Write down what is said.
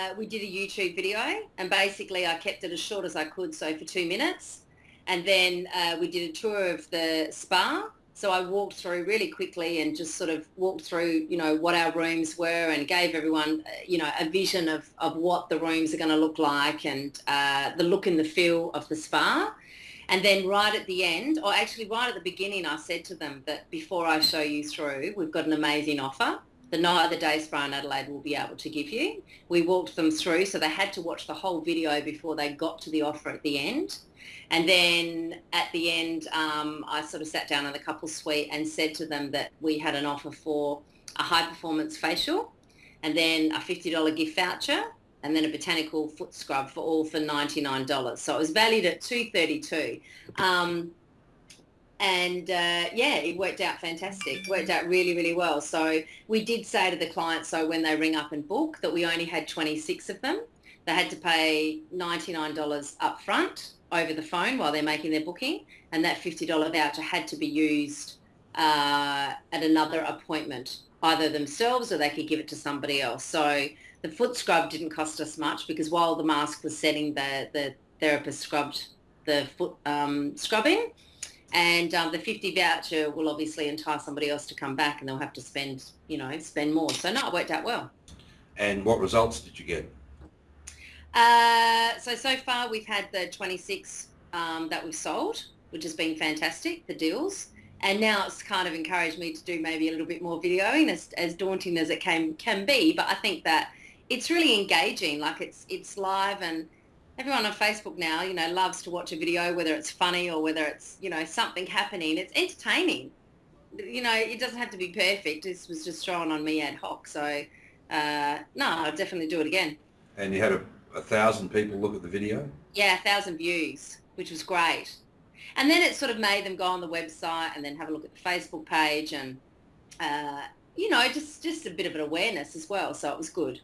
Uh, we did a YouTube video and basically I kept it as short as I could, so for two minutes. And then uh, we did a tour of the spa. So I walked through really quickly and just sort of walked through, you know, what our rooms were and gave everyone, uh, you know, a vision of, of what the rooms are going to look like and uh, the look and the feel of the spa. And then right at the end, or actually right at the beginning, I said to them that before I show you through, we've got an amazing offer that no other day spa in Adelaide will be able to give you. We walked them through, so they had to watch the whole video before they got to the offer at the end. And then at the end, um, I sort of sat down in the couple suite and said to them that we had an offer for a high performance facial and then a $50 gift voucher and then a botanical foot scrub for all for $99. So it was valued at 232 um, and uh, yeah, it worked out fantastic. Worked out really, really well. So we did say to the client, so when they ring up and book, that we only had 26 of them. They had to pay $99 up front over the phone while they're making their booking, and that $50 voucher had to be used uh, at another appointment, either themselves or they could give it to somebody else. So the foot scrub didn't cost us much because while the mask was setting, the, the therapist scrubbed the foot um, scrubbing and um, the 50 voucher will obviously entice somebody else to come back and they'll have to spend, you know, spend more. So no, it worked out well. And what results did you get? Uh, so, so far we've had the 26 um, that we've sold, which has been fantastic, the deals. And now it's kind of encouraged me to do maybe a little bit more videoing as, as daunting as it can, can be. But I think that it's really engaging, like it's, it's live and everyone on Facebook now, you know, loves to watch a video, whether it's funny or whether it's, you know, something happening. It's entertaining. You know, it doesn't have to be perfect. This was just thrown on me ad hoc. So, uh, no, I'll definitely do it again. And you had a, a thousand people look at the video? Yeah, a thousand views, which was great. And then it sort of made them go on the website and then have a look at the Facebook page and, uh, you know, just, just a bit of an awareness as well. So it was good.